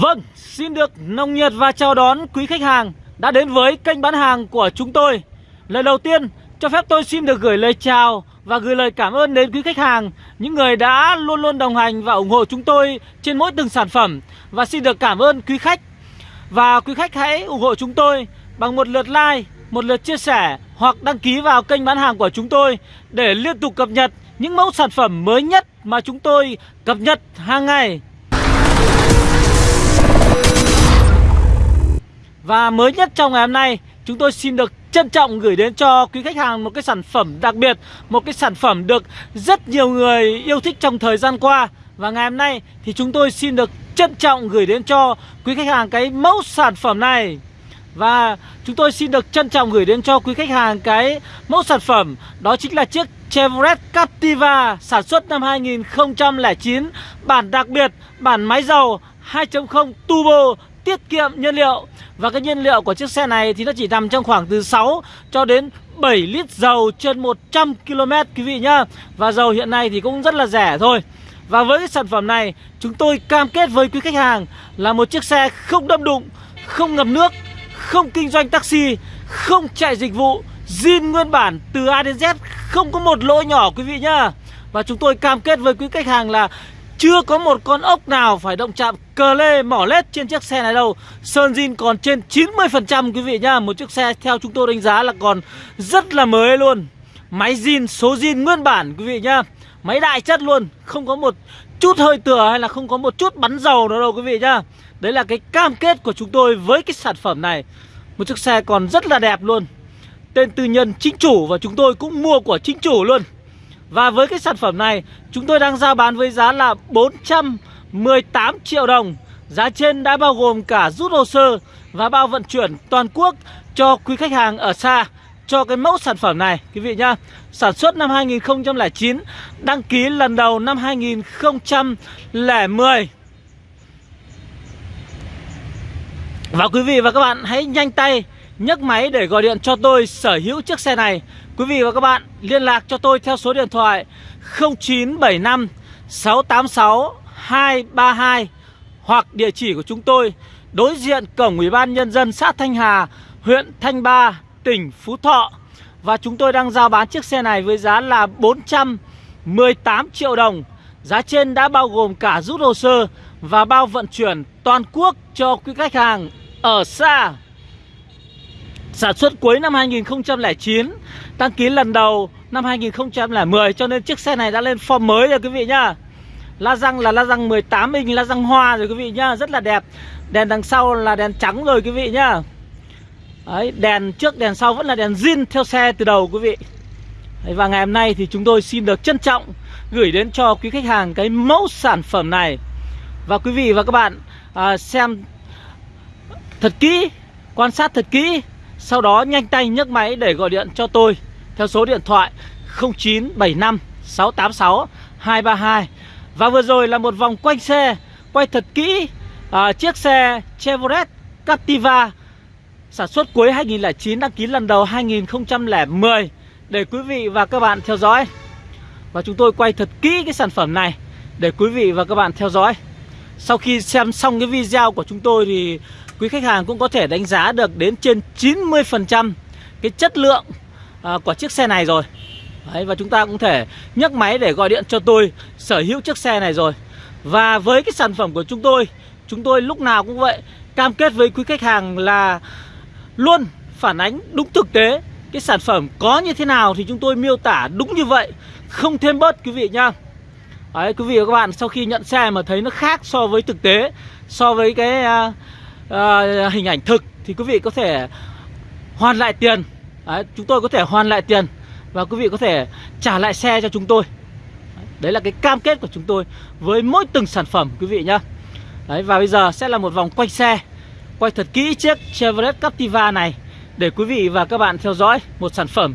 Vâng, xin được nồng nhiệt và chào đón quý khách hàng đã đến với kênh bán hàng của chúng tôi. Lời đầu tiên, cho phép tôi xin được gửi lời chào và gửi lời cảm ơn đến quý khách hàng, những người đã luôn luôn đồng hành và ủng hộ chúng tôi trên mỗi từng sản phẩm. Và xin được cảm ơn quý khách. Và quý khách hãy ủng hộ chúng tôi bằng một lượt like, một lượt chia sẻ hoặc đăng ký vào kênh bán hàng của chúng tôi để liên tục cập nhật những mẫu sản phẩm mới nhất mà chúng tôi cập nhật hàng ngày. Và mới nhất trong ngày hôm nay Chúng tôi xin được trân trọng gửi đến cho quý khách hàng một cái sản phẩm đặc biệt Một cái sản phẩm được rất nhiều người yêu thích trong thời gian qua. Và ngày hôm nay thì chúng tôi xin được trân trọng gửi đến cho quý khách hàng cái mẫu sản phẩm này. Và chúng tôi xin được trân trọng gửi đến cho quý khách hàng cái mẫu sản phẩm Đó chính là chiếc Chevrolet Captiva sản xuất năm 2009 Bản đặc biệt, bản máy dầu 2.0 turbo tiết kiệm nhiên liệu. Và cái nhiên liệu của chiếc xe này thì nó chỉ nằm trong khoảng từ 6 cho đến 7 lít dầu trên 100 km quý vị nhá. Và dầu hiện nay thì cũng rất là rẻ thôi. Và với cái sản phẩm này chúng tôi cam kết với quý khách hàng là một chiếc xe không đâm đụng, không ngập nước, không kinh doanh taxi, không chạy dịch vụ zin nguyên bản từ A đến Z không có một lỗi nhỏ quý vị nhá. Và chúng tôi cam kết với quý khách hàng là chưa có một con ốc nào phải động chạm cờ lê mỏ lết trên chiếc xe này đâu. Sơn zin còn trên 90% quý vị nhá. Một chiếc xe theo chúng tôi đánh giá là còn rất là mới luôn. Máy zin, số zin nguyên bản quý vị nhá. Máy đại chất luôn Không có một chút hơi tựa hay là không có một chút bắn dầu nữa đâu quý vị nhá. Đấy là cái cam kết của chúng tôi với cái sản phẩm này. Một chiếc xe còn rất là đẹp luôn. Tên tư nhân chính chủ và chúng tôi cũng mua của chính chủ luôn và với cái sản phẩm này, Chúng tôi đang giao bán với giá là 418 triệu đồng. Giá trên đã bao gồm cả rút hồ sơ Và bao vận chuyển toàn quốc cho quý khách hàng ở xa Cho cái mẫu sản phẩm này, Quý vị nhá. Sản xuất năm 2009 Đăng ký lần đầu năm 2010 Và quý vị và các bạn hãy nhanh tay nhấc máy để gọi điện cho tôi sở hữu chiếc xe này. Quý vị và các bạn liên lạc cho tôi theo số điện thoại 0975 686 232 Hoặc địa chỉ của chúng tôi đối diện cổng Ủy ban Nhân dân xã Thanh Hà, huyện Thanh Ba, tỉnh Phú Thọ. Và chúng tôi đang giao bán chiếc xe này với giá là 418 triệu đồng. Giá trên đã bao gồm cả rút hồ sơ và bao vận chuyển toàn quốc cho quý khách hàng ở xa. Sản xuất cuối năm 2009 Đăng ký lần đầu năm 2010 Cho nên chiếc xe này đã lên form mới rồi quý vị nhá. La răng là la răng 18 inch La răng hoa rồi quý vị nhá Rất là đẹp. Đèn đằng sau là đèn trắng rồi quý vị nhá. Đấy, đèn trước đèn sau vẫn là đèn zin theo xe từ đầu quý vị. Đấy, Và ngày hôm nay thì chúng tôi xin được trân trọng Gửi đến cho quý khách hàng cái mẫu sản phẩm này. Và quý vị và các bạn à, xem thật kỹ Quan sát thật kỹ sau đó nhanh tay nhấc máy để gọi điện cho tôi. Theo số điện thoại 0975 686 232 Và vừa rồi là một vòng quanh xe Quay thật kỹ à, Chiếc xe Chevrolet Captiva Sản xuất cuối 2009 Đăng ký lần đầu 2010 Để quý vị và các bạn theo dõi. Và chúng tôi quay thật kỹ cái sản phẩm này Để quý vị và các bạn theo dõi. Sau khi xem xong cái video của chúng tôi Thì quý khách hàng cũng có thể đánh giá được đến trên 90% cái chất lượng à, của chiếc xe này rồi. Đấy, Và chúng ta cũng thể nhấc máy để gọi điện cho tôi sở hữu chiếc xe này rồi. Và với cái sản phẩm của chúng tôi Chúng tôi lúc nào cũng vậy Cam kết với quý khách hàng là luôn phản ánh đúng thực tế Cái sản phẩm có như thế nào thì chúng tôi miêu tả đúng như vậy Không thêm bớt quý vị nhá. Đấy, quý vị và các bạn sau khi nhận xe mà thấy nó khác so với thực tế So với cái uh, uh, hình ảnh thực thì quý vị có thể hoàn lại tiền. Đấy, chúng tôi có thể hoàn lại tiền và quý vị có thể trả lại xe cho chúng tôi. Đấy là cái cam kết của chúng tôi với mỗi từng sản phẩm quý vị nhá. Đấy và bây giờ sẽ là một vòng quay xe quay thật kỹ chiếc Chevrolet Captiva này để quý vị và các bạn theo dõi một sản phẩm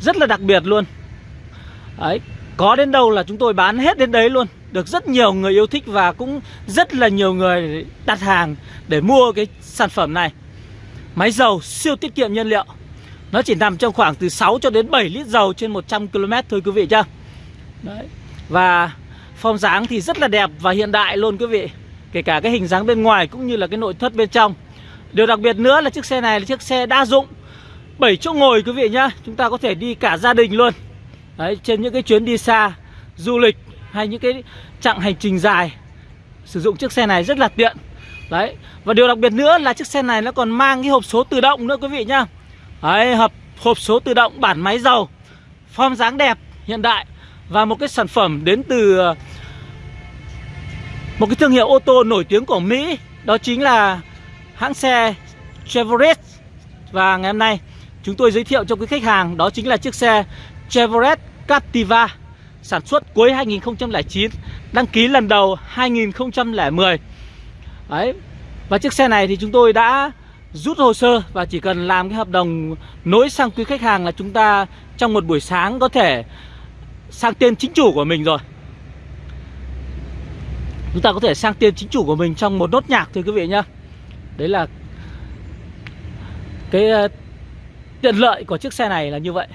rất là đặc biệt luôn. Đấy có đến đâu là chúng tôi bán hết đến đấy luôn được rất nhiều người yêu thích và cũng rất là nhiều người đặt hàng để mua cái sản phẩm này. Máy dầu siêu tiết kiệm nhiên liệu. Nó chỉ nằm trong khoảng từ 6 cho đến 7 lít dầu trên 100 km thôi quý vị chưa Đấy. Và form dáng thì rất là đẹp và hiện đại luôn quý vị. Kể cả cái hình dáng bên ngoài cũng như là cái nội thất bên trong. Điều đặc biệt nữa là chiếc xe này là chiếc xe đa dụng. 7 chỗ ngồi quý vị nhá. Chúng ta có thể đi cả gia đình luôn. Đấy, Trên những cái chuyến đi xa Du lịch hay những cái chặng hành trình dài. Sử dụng chiếc xe này rất là tiện. Đấy Và điều đặc biệt nữa là chiếc xe này nó còn mang cái hộp số tự động nữa quý vị nhá. Đấy hộp, hộp số tự động bản máy dầu Form dáng đẹp hiện đại Và một cái sản phẩm đến từ ờ, Một cái thương hiệu ô tô nổi tiếng của Mỹ Đó chính là hãng xe Chevrolet. Và ngày hôm nay chúng tôi giới thiệu cho quý khách hàng Đó chính là chiếc xe Chevrolet Captiva. Sản xuất cuối 2009 Đăng ký lần đầu 2010 Đấy, Và chiếc xe này thì chúng tôi đã rút hồ sơ Và chỉ cần làm cái hợp đồng nối sang quý khách hàng là chúng ta Trong một buổi sáng có thể sang tên chính chủ của mình rồi. Chúng ta có thể sang tên chính chủ của mình trong một nốt nhạc thôi quý vị nhá. Đấy là Cái ờ, tiện lợi của chiếc xe này là như vậy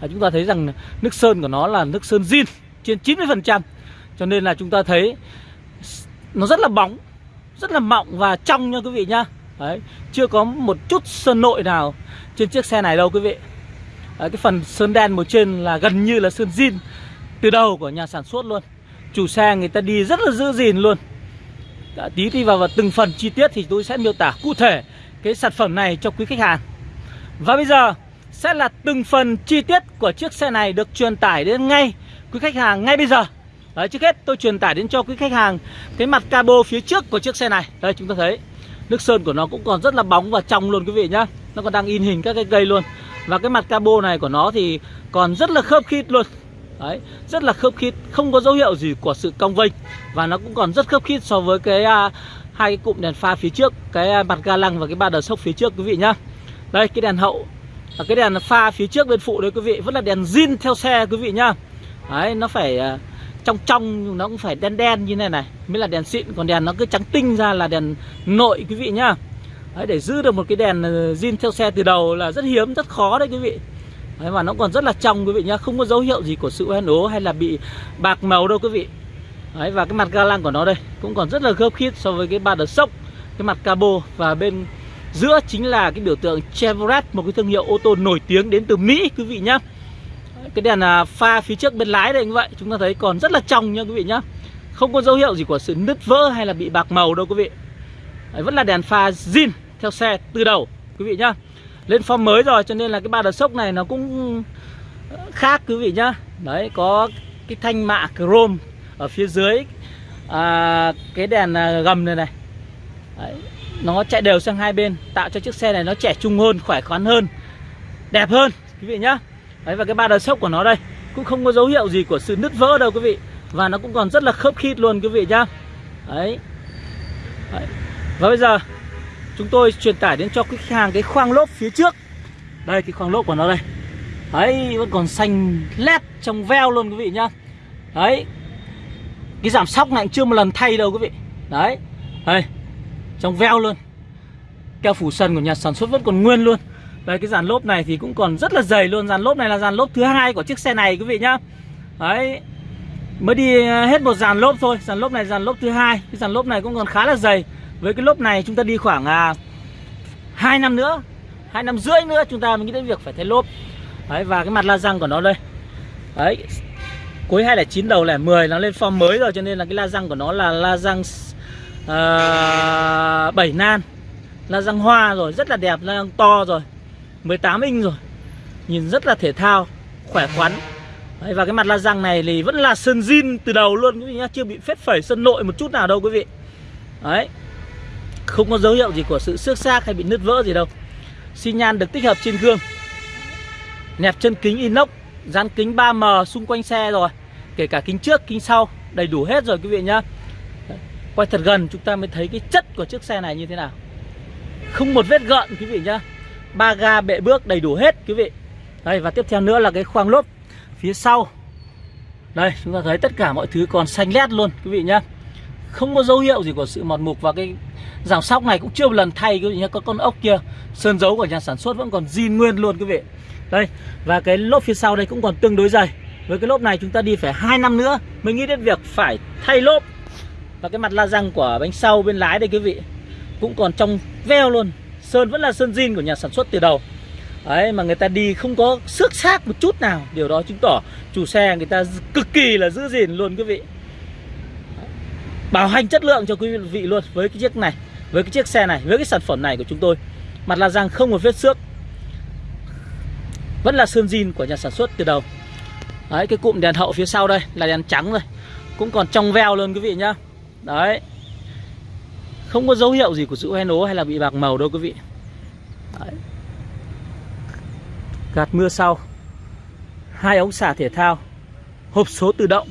là Chúng ta thấy rằng nước sơn của nó là nước sơn zin trên 90% Cho nên là chúng ta thấy nó rất là bóng Rất là mọng và trong nha quý vị nhá. Đấy, Chưa có một chút sơn nội nào trên chiếc xe này đâu quý vị. Đấy, Cái phần sơn đen màu trên là gần như là sơn zin Từ đầu của nhà sản xuất luôn. Chủ xe người ta đi rất là giữ gìn luôn. Đã, Tí đi vào, vào từng phần chi tiết thì tôi sẽ miêu tả cụ thể Cái sản phẩm này cho quý khách hàng. Và bây giờ sẽ là từng phần chi tiết của chiếc xe này được truyền tải đến ngay quý khách hàng ngay bây giờ. Đấy, trước hết tôi truyền tải đến cho quý khách hàng cái mặt cabo phía trước của chiếc xe này. Đây chúng ta thấy nước sơn của nó cũng còn rất là bóng và trong luôn quý vị nhá. Nó còn đang in hình các cái cây luôn. Và cái mặt cabo này của nó thì còn rất là khớp khít luôn. Đấy rất là khớp khít không có dấu hiệu gì của sự cong vênh. Và nó cũng còn rất khớp khít so với cái uh, hai cái cụm đèn pha phía trước cái uh, mặt ga lăng và cái ba đờ sốc phía trước quý vị nhá. Đây cái đèn hậu và cái đèn pha phía trước bên phụ đấy quý vị vẫn là đèn zin theo xe quý vị nhá. Đấy nó phải à, trong trong nó cũng phải đen đen như này này mới là đèn xịn còn đèn nó cứ trắng tinh ra là đèn nội quý vị nhá. Đấy, để giữ được một cái đèn à, zin theo xe từ đầu là rất hiếm rất khó đấy quý vị. Đấy, mà nó còn rất là trong quý vị nhá không có dấu hiệu gì của sự hoen ố hay là bị bạc màu đâu quý vị. Đấy, và cái mặt ga lăng của nó đây cũng còn rất là khớp khít so với cái ba đợt sốc cái mặt cabo và bên giữa chính là cái biểu tượng Chevrolet một cái thương hiệu ô tô nổi tiếng đến từ Mỹ quý vị nhá. Cái đèn à, pha phía trước bên lái đây như vậy chúng ta thấy còn rất là trong nha quý vị nhá. Không có dấu hiệu gì của sự nứt vỡ hay là bị bạc màu đâu quý vị. Đấy, vẫn là đèn pha zin theo xe từ đầu quý vị nhá. Lên form mới rồi cho nên là cái ba đợt sốc này nó cũng ờ, khác quý vị nhá. Đấy có cái thanh mạ chrome ở phía dưới à, cái đèn à, gầm này này. Đấy, nó chạy đều sang hai bên tạo cho chiếc xe này nó trẻ trung hơn khỏe khoắn hơn đẹp hơn quý vị nhá. Đấy và cái ba đợt sốc của nó đây Cũng không có dấu hiệu gì của sự nứt vỡ đâu quý vị. Và nó cũng còn rất là khớp khít luôn quý vị nhá. Đấy, Đấy. Và bây giờ Chúng tôi truyền tải đến cho khách hàng cái khoang lốp phía trước. Đây cái khoang lốp của nó đây. Đấy vẫn còn xanh lét trong veo luôn quý vị nhá. Đấy. Cái giảm sóc này chưa một lần thay đâu quý vị. Đấy. Đây. Trong veo luôn. Keo phủ sân của nhà sản xuất vẫn còn nguyên luôn. Đây cái dàn lốp này thì cũng còn rất là dày luôn. Dàn lốp này là dàn lốp thứ hai của chiếc xe này quý vị nhá. Đấy Mới đi ờ, hết một dàn lốp thôi. Dàn lốp này dàn lốp thứ hai. Cái dàn lốp này cũng còn khá là dày. Với cái lốp này chúng ta đi khoảng à, 2 năm nữa hai năm rưỡi nữa chúng ta mới nghĩ đến việc phải thay lốp. Đấy và cái mặt la răng của nó đây. Đấy Cuối 209 đầu là 10 nó lên form mới rồi Cho nên là cái la răng của nó là la răng Ờ, uh, 7 nan. Là răng hoa rồi Rất là đẹp răng to rồi. 18 inch rồi. Nhìn rất là thể thao Khỏe khoắn. Đấy, Và cái mặt la răng này thì vẫn là sơn zin từ đầu luôn quý vị nhá Chưa bị phết phẩy sân nội một chút nào đâu quý vị. Đấy. Không có dấu hiệu gì của sự xước xác hay bị nứt vỡ gì đâu. Xi nhan được tích hợp trên gương. Nẹp chân kính inox Dán kính 3M xung quanh xe rồi. Kể cả kính trước, kính sau Đầy đủ hết rồi quý vị nhá. Quay thật gần, chúng ta mới thấy cái chất của chiếc xe này như thế nào. Không một vết gợn, quý vị nhá. Ba ga, bệ bước, đầy đủ hết, quý vị. Đây, và tiếp theo nữa là cái khoang lốp phía sau. Đây, chúng ta thấy tất cả mọi thứ còn xanh lét luôn, quý vị nhá. Không có dấu hiệu gì của sự mọt mục và cái giảm sóc này cũng chưa một lần thay, quý vị nhá. Có con ốc kia, sơn dấu của nhà sản xuất vẫn còn zin nguyên luôn, quý vị. Đây, và cái lốp phía sau đây cũng còn tương đối dày. Với cái lốp này chúng ta đi phải hai năm nữa mới nghĩ đến việc phải thay lốp. Và cái mặt la răng của bánh sau bên lái đây quý vị Cũng còn trong veo luôn. Sơn vẫn là sơn zin của nhà sản xuất từ đầu. Đấy mà người ta đi không có xước xác một chút nào. Điều đó chứng tỏ chủ xe người ta cực kỳ là giữ gìn luôn quý vị. Bảo hành chất lượng cho quý vị luôn với cái chiếc này Với cái chiếc xe này, với cái sản phẩm này của chúng tôi. Mặt la răng không một vết xước. Vẫn là sơn zin của nhà sản xuất từ đầu. Đấy cái cụm đèn hậu phía sau đây là đèn trắng rồi. Cũng còn trong veo luôn quý vị nhá. Đấy. Không có dấu hiệu gì của sự hoen ố hay là bị bạc màu đâu quý vị. Đấy. Gạt mưa sau. Hai ống xả thể thao. Hộp số tự động.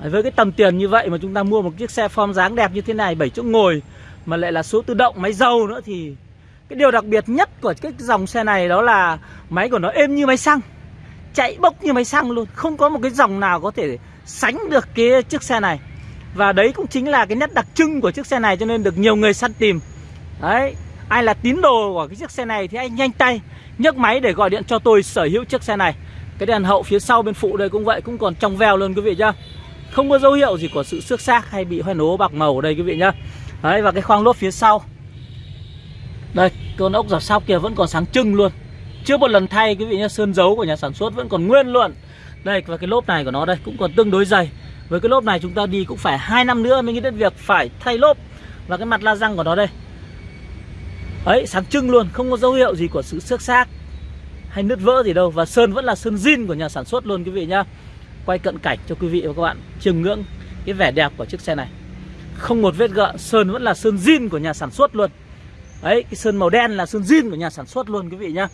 Đấy, Với cái tầm tiền như vậy mà chúng ta mua một chiếc xe form dáng đẹp như thế này 7 chỗ ngồi Mà lại là số tự động máy dầu nữa thì Cái điều đặc biệt nhất của cái dòng xe này đó là Máy của nó êm như máy xăng Chạy bốc như máy xăng luôn. Không có một cái dòng nào có thể sánh được cái chiếc xe này và đấy cũng chính là cái nét đặc trưng của chiếc xe này cho nên được nhiều người săn tìm. Đấy, Ai là tín đồ của cái chiếc xe này thì anh nhanh tay nhấc máy để gọi điện cho tôi sở hữu chiếc xe này. Cái đèn hậu phía sau bên phụ đây cũng vậy, Cũng còn trong veo luôn quý vị nhá. Không có dấu hiệu gì của sự xước xác hay bị hoen ố bạc màu ở đây quý vị nhá. Đấy, và cái khoang lốp phía sau. Đây, con ốc giảm sau kia vẫn còn sáng trưng luôn. Chưa một lần thay quý vị nhá, Sơn dấu của nhà sản xuất vẫn còn nguyên luôn Đây, và cái lốp này của nó đây cũng còn tương đối dày với cái lốp này chúng ta đi cũng phải 2 năm nữa mới nghĩ đến việc phải thay lốp. Và cái mặt la răng của nó đây. Ấy, sáng trưng luôn, Không có dấu hiệu gì của sự xước xác Hay nứt vỡ gì đâu. Và sơn vẫn là sơn zin của nhà sản xuất luôn quý vị nhá. Quay cận cảnh cho quý vị và các bạn chiêm ngưỡng cái vẻ đẹp của chiếc xe này. Không một vết gợn Sơn vẫn là sơn zin của nhà sản xuất luôn. Đấy cái sơn màu đen là sơn zin của nhà sản xuất luôn quý vị nhá.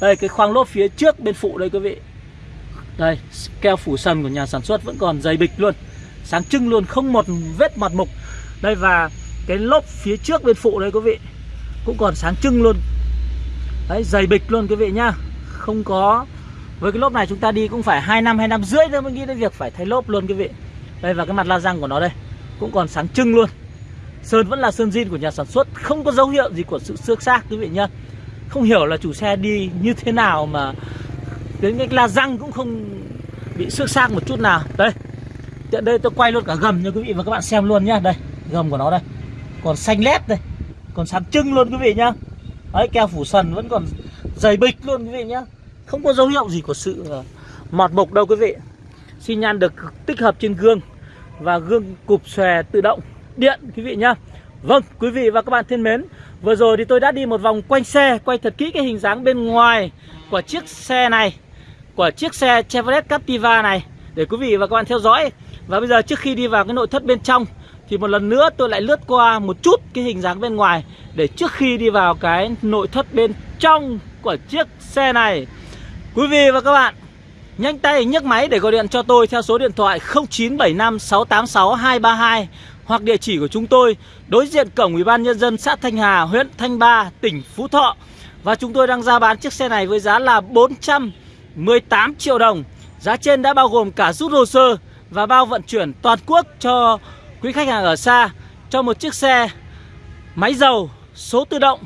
Đây, cái khoang lốp phía trước bên phụ đây quý vị đây, keo phủ sần của nhà sản xuất vẫn còn dày bịch luôn. Sáng trưng luôn, không một vết mặt mục. Đây, và cái lốp phía trước bên phụ đây, quý vị, Cũng còn sáng trưng luôn. Đấy, dày bịch luôn, quý vị nhá. Không có, Với cái lốp này chúng ta đi cũng phải 2 năm 2 năm rưỡi nữa mới nghĩ đến việc phải thay lốp luôn, quý vị. Đây, và cái mặt la răng của nó đây, Cũng còn sáng trưng luôn. Sơn vẫn là sơn zin của nhà sản xuất, Không có dấu hiệu gì của sự xước xác, quý vị nhá. Không hiểu là chủ xe đi như thế nào mà đến cái la răng cũng không bị xước xác một chút nào. Đây tiện đây tôi quay luôn cả gầm cho quý vị và các bạn xem luôn nhá. Đây gầm của nó đây. Còn xanh lét đây. Còn sáng trưng luôn quý vị nhá. Đấy keo phủ sần vẫn còn dày bịch luôn quý vị nhá. Không có dấu hiệu gì của sự ờ, mọt mục đâu quý vị. Xi nhan được tích hợp trên gương và gương cụp xòe tự động. Điện quý vị nhá. Vâng, quý vị và các bạn thân mến Vừa rồi thì tôi đã đi một vòng quanh xe Quay thật kỹ cái hình dáng bên ngoài Của chiếc xe này của chiếc xe Chevrolet Captiva này để quý vị và các bạn theo dõi. Và bây giờ trước khi đi vào cái nội thất bên trong thì một lần nữa tôi lại lướt qua một chút cái hình dáng bên ngoài để trước khi đi vào cái nội thất bên trong của chiếc xe này. Quý vị và các bạn nhanh tay nhấc máy để gọi điện cho tôi theo số điện thoại 0975 686 232 hoặc địa chỉ của chúng tôi đối diện cổng Ủy ban nhân dân xã Thanh Hà, huyện Thanh Ba, tỉnh Phú Thọ. Và chúng tôi đang ra bán chiếc xe này với giá là 400 18 triệu đồng. Giá trên đã bao gồm cả rút hồ sơ và bao vận chuyển toàn quốc cho quý khách hàng ở xa. Cho một chiếc xe máy dầu số tự động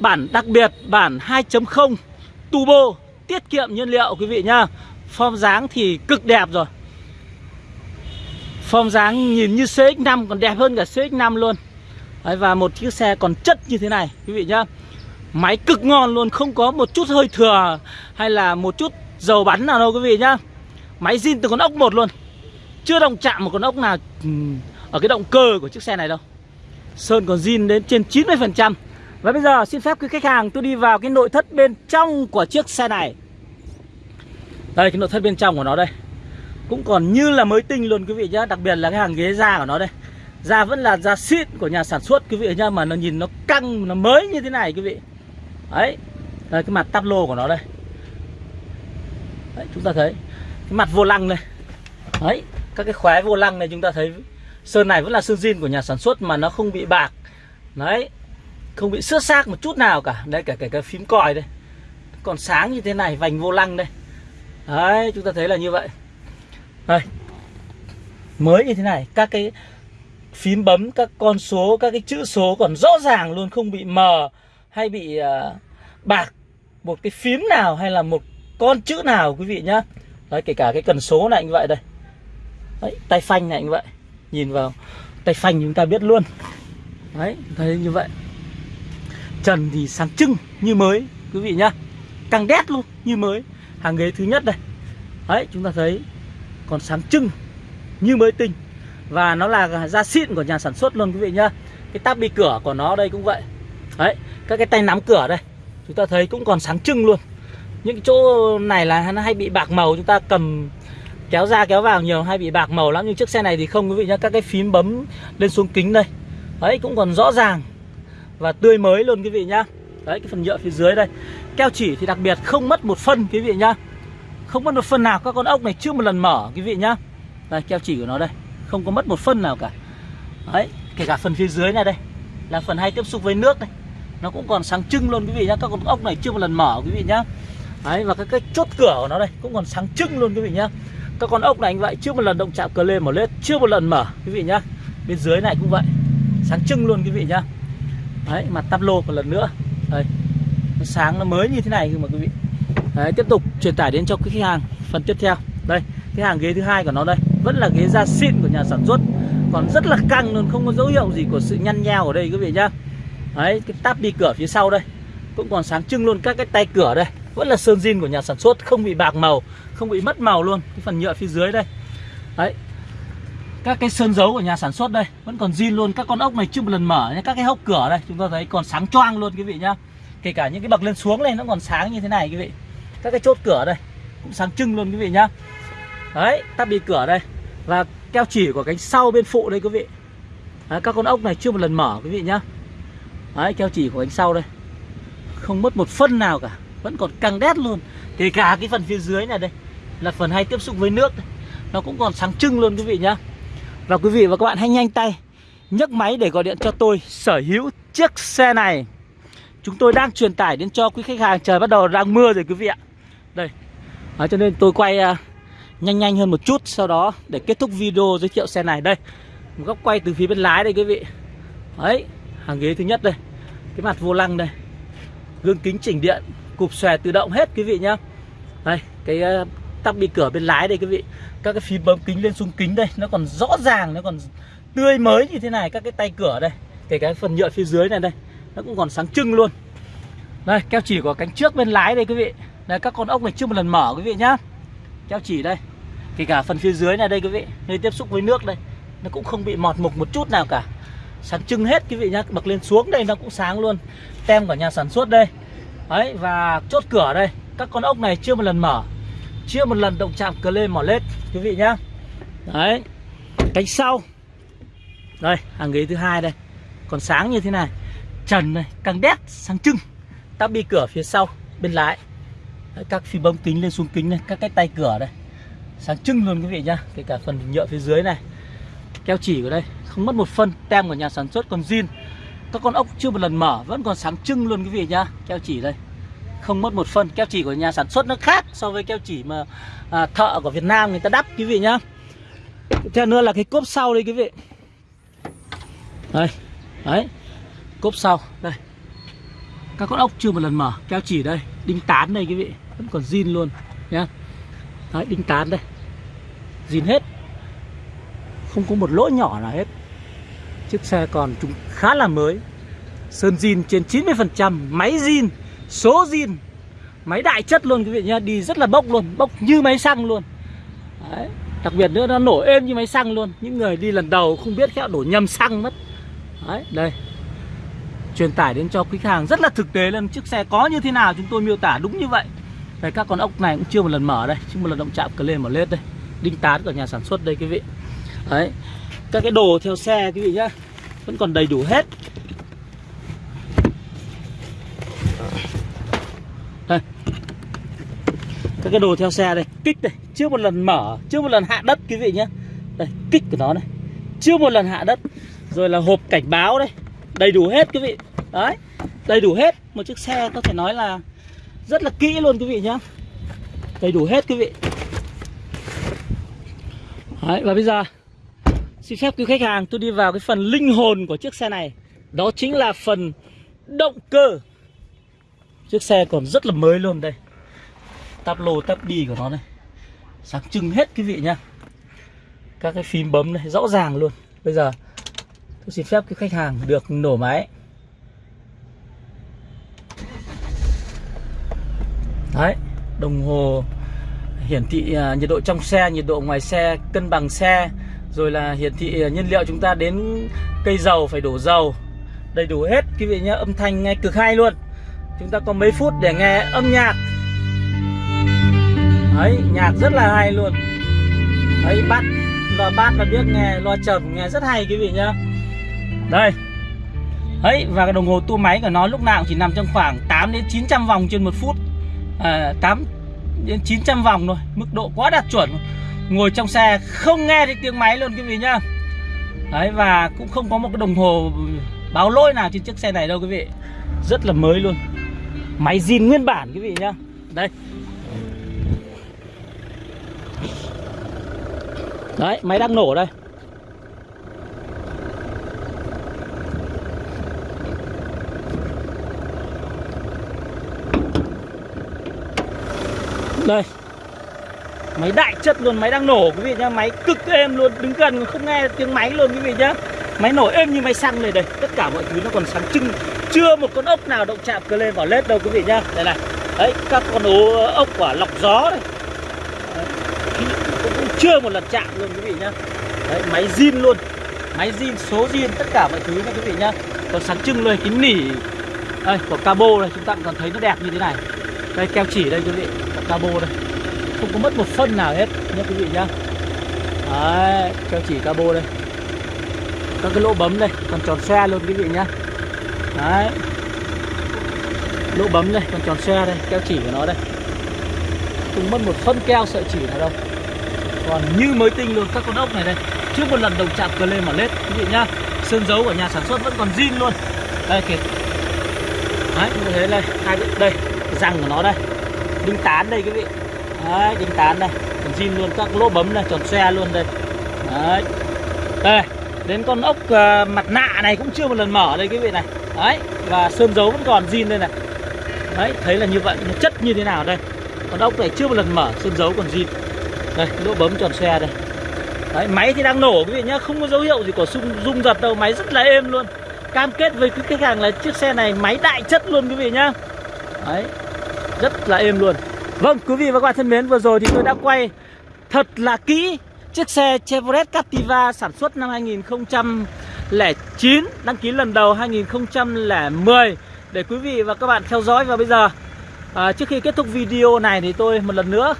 Bản đặc biệt bản 2.0 turbo tiết kiệm nhiên liệu quý vị nhá. Form dáng thì cực đẹp rồi. Form dáng nhìn như CX-5 còn đẹp hơn cả CX-5 luôn. Đấy, Và một chiếc xe còn chất như thế này quý vị nhá. Máy cực ngon luôn Không có một chút hơi thừa Hay là một chút dầu bắn nào đâu quý vị nhá. Máy zin từ con ốc một luôn. Chưa động chạm một con ốc nào Ở cái động cơ của chiếc xe này đâu. Sơn còn zin đến trên 90% Và bây giờ xin phép quý khách hàng tôi đi vào cái nội thất bên trong của chiếc xe này. Đây cái nội thất bên trong của nó đây. Cũng còn như là mới tinh luôn quý vị nhá Đặc biệt là cái hàng ghế da của nó đây. Da vẫn là da xịn của nhà sản xuất quý vị nhá Mà nó nhìn nó căng, nó mới như thế này quý vị. Đấy. Đây, cái mặt tắp lô của nó đây. Đấy, chúng ta thấy Cái mặt vô lăng này Đấy, Các cái khóe vô lăng này chúng ta thấy Sơn này vẫn là sơn zin của nhà sản xuất mà nó không bị bạc. Đấy, Không bị xước xác một chút nào cả. Đây cả cả cái phím còi đây. Còn sáng như thế này, vành vô lăng đây. Đấy, chúng ta thấy là như vậy. Đây. Mới như thế này, Các cái phím bấm, các con số, Các cái chữ số còn rõ ràng luôn, Không bị mờ hay bị uh, bạc một cái phím nào hay là một con chữ nào quý vị nhá. Đấy kể cả cái cần số này như vậy đây. Đấy, tay phanh này như vậy. Nhìn vào tay phanh chúng ta biết luôn. Đấy thấy như vậy. Trần thì sáng trưng như mới quý vị nhá. Căng đét luôn như mới. Hàng ghế thứ nhất đây. Đấy chúng ta thấy còn sáng trưng như mới tinh. Và nó là da xịn của nhà sản xuất luôn quý vị nhá. Cái tab bi cửa của nó đây cũng vậy đấy, các cái tay nắm cửa đây, chúng ta thấy cũng còn sáng trưng luôn. Những cái chỗ này là nó hay bị bạc màu, chúng ta cầm, kéo ra kéo vào nhiều, hay bị bạc màu lắm. Nhưng chiếc xe này thì không, quý vị nhá, các cái phím bấm lên xuống kính đây. Đấy, cũng còn rõ ràng và tươi mới luôn, quý vị nhá. Đấy, cái phần nhựa phía dưới đây. Keo chỉ thì đặc biệt không mất một phân, quý vị nhá. Không mất một phân nào, các con ốc này chưa một lần mở, quý vị nhá. Đây, keo chỉ của nó đây, không có mất một phân nào cả. Đấy, kể cả phần phía dưới này đây, là phần hay tiếp xúc với nước đây nó cũng còn sáng trưng luôn quý vị nhá. Các con ốc này chưa một lần mở quý vị nhá. Đấy, và cái cái chốt cửa của nó đây cũng còn sáng trưng luôn quý vị nhá. Các con ốc này anh vậy, chưa một lần động chạm cờ lên mở lết, chưa một lần mở quý vị nhá. Bên dưới này cũng vậy, sáng trưng luôn quý vị nhá. Đấy, mặt tắp lô một lần nữa. Đây, nó sáng, nó mới như thế này mà quý vị. Đấy, tiếp tục truyền tải đến cho cái khách hàng phần tiếp theo. Đây, cái hàng ghế thứ hai của nó đây, vẫn là ghế da xịn của nhà sản xuất, còn rất là căng luôn, không có dấu hiệu gì của sự nhăn nheo ở đây quý vị nhá đấy cái táp đi cửa phía sau đây cũng còn sáng trưng luôn các cái tay cửa đây. Vẫn là sơn zin của nhà sản xuất không bị bạc màu không bị mất màu luôn. Cái phần nhựa phía dưới đây. Đấy. Các cái sơn dấu của nhà sản xuất đây vẫn còn zin luôn. Các con ốc này chưa một lần mở nhé các cái hốc cửa đây chúng ta thấy còn sáng choang luôn quý vị nhá. Kể cả những cái bậc lên xuống này nó còn sáng như thế này quý vị. Các cái chốt cửa đây cũng sáng trưng luôn quý vị nhá. Đấy tắp đi cửa đây. Và keo chỉ của cánh sau bên phụ đây quý vị. Đấy, các con ốc này chưa một lần mở quý vị nhá đấy keo chỉ của cánh sau đây. Không mất một phân nào cả vẫn còn căng đét luôn. Kể cả cái phần phía dưới này đây là phần hay tiếp xúc với nước đây. nó cũng còn sáng trưng luôn quý vị nhá. Và quý vị và các bạn hãy nhanh tay nhấc máy để gọi điện cho tôi sở hữu chiếc xe này. Chúng tôi đang truyền tải đến cho quý khách hàng trời bắt đầu đang mưa rồi quý vị ạ. Đây. À, cho nên tôi quay uh, nhanh nhanh hơn một chút sau đó để kết thúc video giới thiệu xe này. Đây một góc quay từ phía bên lái đây quý vị. Đấy hàng ghế thứ nhất đây cái mặt vô lăng đây. Gương kính chỉnh điện, cụp xòe tự động hết quý vị nhá. Đây, cái ờ, tắp bị cửa bên lái đây quý vị. Các cái phím bấm kính lên xuống kính đây, nó còn rõ ràng, nó còn tươi mới như thế này các cái tay cửa đây. Kể cái phần nhựa phía dưới này đây, nó cũng còn sáng trưng luôn. Đây, keo chỉ của cánh trước bên lái đây quý vị. Đây, các con ốc này chưa một lần mở quý vị nhá. Keo chỉ đây. Kể cả phần phía dưới này đây quý vị, nơi tiếp xúc với nước đây, nó cũng không bị mọt mục một chút nào cả sáng trưng hết quý vị nhá bật lên xuống đây nó cũng sáng luôn. Tem của nhà sản xuất đây. Đấy và chốt cửa đây. Các con ốc này chưa một lần mở. Chưa một lần động chạm cờ lên mỏ lết quý vị nhá. Đấy cánh sau. Đây hàng ghế thứ hai đây. Còn sáng như thế này. Trần này càng đét sáng trưng. Tắp bi cửa phía sau bên lái. Đấy, các phi bông kính lên xuống kính này các cái tay cửa đây. Sáng trưng luôn quý vị nhá kể cả phần nhựa phía dưới này keo chỉ của đây không mất một phân tem của nhà sản xuất còn zin. Các con ốc chưa một lần mở vẫn còn sáng trưng luôn quý vị nhá. Keo chỉ đây không mất một phân. Keo chỉ của nhà sản xuất nó khác so với keo chỉ mà à, thợ của Việt Nam người ta đắp quý vị nhá. Theo nữa là cái cốp sau đây quý vị. Đây đấy cốp sau đây. Các con ốc chưa một lần mở keo chỉ đây đinh tán đây quý vị vẫn còn zin luôn nhá. Đấy đinh tán đây zin hết không có một lỗ nhỏ nào hết. Chiếc xe còn chúng khá là mới. Sơn zin trên 90% máy zin số zin. Máy đại chất luôn quý vị nhá đi rất là bốc luôn bốc như máy xăng luôn. Đấy. đặc biệt nữa nó nổ êm như máy xăng luôn. Những người đi lần đầu không biết khéo đổ nhầm xăng mất. Đấy, đây. Truyền tải đến cho khách hàng rất là thực tế lên chiếc xe có như thế nào chúng tôi miêu tả đúng như vậy. Đây các con ốc này cũng chưa một lần mở đây chưa một lần động chạm cờ lên mở lết đây. Đinh tán của nhà sản xuất đây quý vị đấy. Các cái đồ theo xe quý vị nhá, vẫn còn đầy đủ hết. Đây. Các cái đồ theo xe đây, kích đây chưa một lần mở chưa một lần hạ đất quý vị nhé đây, kích của nó này. Chưa một lần hạ đất, rồi là hộp cảnh báo đây. Đầy đủ hết quý vị. Đấy, đầy đủ hết. Một chiếc xe có thể nói là rất là kỹ luôn quý vị nhá. Đầy đủ hết quý vị. Đấy, và bây giờ xin phép quý khách hàng tôi đi vào cái phần linh hồn của chiếc xe này. Đó chính là phần động cơ. Chiếc xe còn rất là mới luôn đây. Tắp lô tắp đi của nó này. Sáng trưng hết quý vị nhá. Các cái phím bấm này rõ ràng luôn. Bây giờ Tôi xin phép cái khách hàng được nổ máy. Đấy Đồng hồ hiển thị à, nhiệt độ trong xe, nhiệt độ ngoài xe, cân bằng xe. Rồi là hiển thị à, nhiên liệu chúng ta đến cây dầu phải đổ dầu. Đầy đủ hết quý vị nhé Âm thanh nghe cực hay luôn. Chúng ta có mấy phút để nghe âm nhạc. Đấy, nhạc rất là hay luôn. Đấy, bát loa bát là biết nghe, loa trầm nghe rất hay quý vị nhá. Đây. Đấy, và cái đồng hồ tua máy của nó lúc nào cũng chỉ nằm trong khoảng 8 đến 900 vòng trên một phút. À, 8 đến 900 vòng thôi Mức độ quá đạt chuẩn. Ngồi trong xe không nghe thấy tiếng máy luôn quý vị nhá. Đấy, và cũng không có một cái đồng hồ báo lỗi nào trên chiếc xe này đâu quý vị. Rất là mới luôn. Máy zin nguyên bản quý vị nhá. Đây. Đấy, máy đang nổ đây. Đây. Máy đại chất luôn, máy đang nổ quý vị nhá. Máy cực êm luôn, đứng gần không nghe tiếng máy luôn quý vị nhá. Máy nổ êm như máy xăng này đây. Tất cả mọi thứ nó còn sáng trưng. Chưa một con ốc nào động chạm cơ lên vào led đâu quý vị nhá. Đây này. Đấy, các con ố ốc quả lọc gió đây. Đấy, cũng chưa một lần chạm luôn quý vị nhá. Đấy, máy zin luôn. Máy zin, số zin, tất cả mọi thứ nha quý vị nhá. Còn sáng trưng luôn, kính nỉ. Đây, của cabo này, chúng ta còn thấy nó đẹp như thế này. Đây, keo chỉ đây quý vị. Cabo đây. Không có mất một phân nào hết nhé quý vị nhá. Đấy, keo chỉ cabo đây. Các cái lỗ bấm đây, còn tròn xe luôn quý vị nhá. Đấy. Lỗ bấm đây, còn tròn xe đây, keo chỉ của nó đây. Không mất một phân keo sợi chỉ nào đâu. Còn như mới tinh luôn các con ốc này đây. Trước một lần đồng chạm cờ lên mà lết quý vị nhá. Sơn dấu của nhà sản xuất vẫn còn zin luôn. Đây kìa. Đấy như thế đây hai bên đây răng của nó đây. Đinh tán đây quý vị đấy đinh tán đây. Còn zin luôn các lỗ bấm này tròn xe luôn đây. Đấy. Đây đến con ốc uh, mặt nạ này cũng chưa một lần mở đây quý vị này. Đấy và sơn dấu vẫn còn zin đây này. Đấy thấy là như vậy nó chất như thế nào đây? Con ốc này chưa một lần mở sơn dấu còn zin. Đây lỗ bấm tròn xe đây. Đấy, máy thì đang nổ quý vị nhá không có dấu hiệu gì của rung, rung giật đâu máy rất là êm luôn. Cam kết với cái khách hàng là chiếc xe này máy đại chất luôn quý vị nhá. Đấy rất là êm luôn vâng quý vị và các bạn thân mến vừa rồi thì tôi đã quay thật là kỹ chiếc xe Chevrolet Captiva sản xuất năm 2009 đăng ký lần đầu 2010 để quý vị và các bạn theo dõi và bây giờ à, trước khi kết thúc video này thì tôi một lần nữa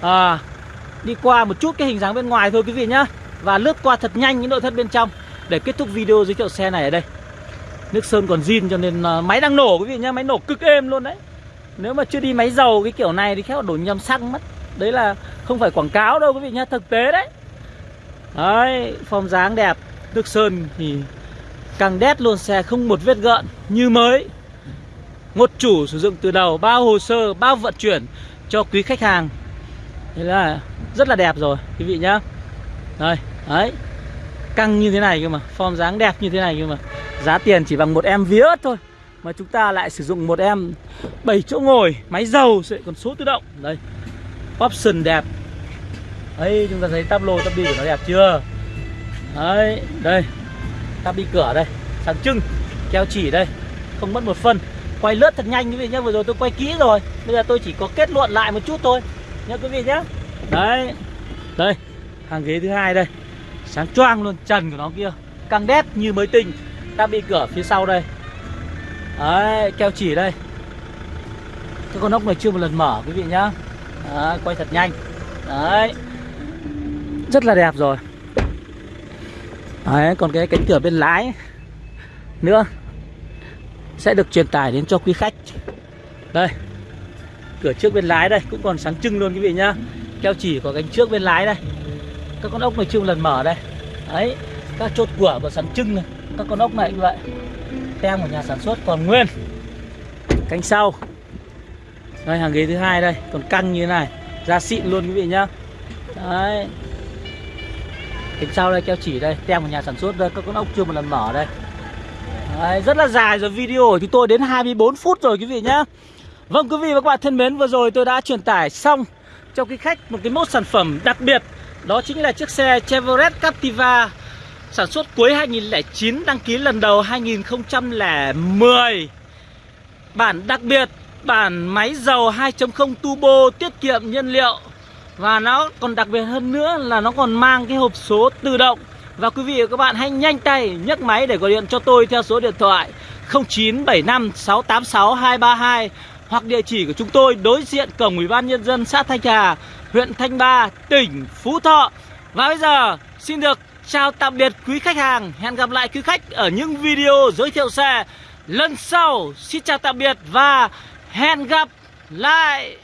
à, đi qua một chút cái hình dáng bên ngoài thôi quý vị nhá. Và lướt qua thật nhanh những nội thất bên trong Để kết thúc video giới thiệu xe này ở đây. Nước sơn còn zin cho nên uh, máy đang nổ quý vị nhá Máy nổ cực êm luôn đấy. Nếu mà chưa đi máy dầu cái kiểu này thì khéo đổ nhầm xăng mất. Đấy là không phải quảng cáo đâu quý vị nhá Thực tế đấy. Đấy, form dáng đẹp Nước sơn thì càng đét luôn xe không một vết gợn Như mới. Một chủ sử dụng từ đầu Bao hồ sơ, bao vận chuyển cho quý khách hàng. Thế là rất là đẹp rồi quý vị nhá. Đây, đấy. Căng như thế này cơ mà, form dáng đẹp như thế này cơ mà. Giá tiền chỉ bằng một em vía thôi. Mà chúng ta lại sử dụng một em 7 chỗ ngồi, máy dầu, sẽ còn số tự động. Đây, option đẹp. Đấy, chúng ta thấy tắp lô, tắp đi của nó đẹp chưa? Đấy, đây Tắp đi cửa đây, sáng trưng Keo chỉ đây, không mất một phân Quay lướt thật nhanh quý vị nhé, vừa rồi tôi quay kỹ rồi. Bây giờ tôi chỉ có kết luận lại một chút thôi Nhớ quý vị nhé. Đấy Đây Hàng ghế thứ hai đây. Sáng choang luôn Trần của nó kia. Căng đét như mới tinh. Tắp đi cửa phía sau đây. Đấy Keo chỉ đây. Cái con ốc này chưa một lần mở quý vị nhá. Đấy, Quay thật nhanh. Đấy. Rất là đẹp rồi. Đấy Còn cái cánh cửa bên lái Nữa Sẽ được truyền tải đến cho quý khách. Đây. Cửa trước bên lái đây cũng còn sáng trưng luôn quý vị nhá. Keo chỉ của cánh trước bên lái đây. Các con ốc này chưa một lần mở đây. Đấy Các chốt cửa còn sáng trưng này. Các con ốc này như vậy. Tem của nhà sản xuất còn nguyên. Cánh sau. Đây hàng ghế thứ hai đây. Còn căng như thế này. Ra xịn luôn quý vị nhá. Đấy. Cánh sau đây keo chỉ đây. Tem của nhà sản xuất đây. Các con ốc chưa một lần mở đây. Đấy, rất là dài rồi. Video của chúng tôi đến 24 phút rồi quý vị nhá. Vâng quý vị và các bạn thân mến Vừa rồi tôi đã truyền tải xong cho cái khách một cái mẫu sản phẩm đặc biệt. Đó chính là chiếc xe Chevrolet Captiva. Sản xuất cuối 2009 Đăng ký lần đầu 2010 Bản đặc biệt Bản máy dầu 2.0 turbo tiết kiệm nhiên liệu. Và nó còn đặc biệt hơn nữa là nó còn mang cái hộp số tự động. Và quý vị và các bạn hãy nhanh tay nhấc máy để gọi điện cho tôi theo số điện thoại 0975 686 232 Hoặc địa chỉ của chúng tôi đối diện cổng Ủy ban Nhân dân xã Thanh Hà Huyện Thanh Ba, tỉnh Phú Thọ. Và bây giờ xin được chào tạm biệt quý khách hàng. Hẹn gặp lại quý khách ở những video giới thiệu xe lần sau. Xin chào tạm biệt và hẹn gặp lại.